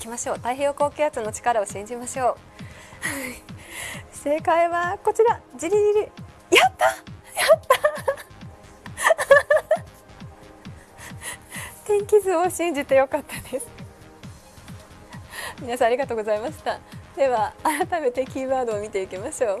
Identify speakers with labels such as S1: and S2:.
S1: きましょう。太平洋高気圧の力を信じましょう。正解はこちら。じりじりやった！やった！天気図を信じてよかったです。皆さんありがとうございました。では改めてキーワードを見ていきましょう。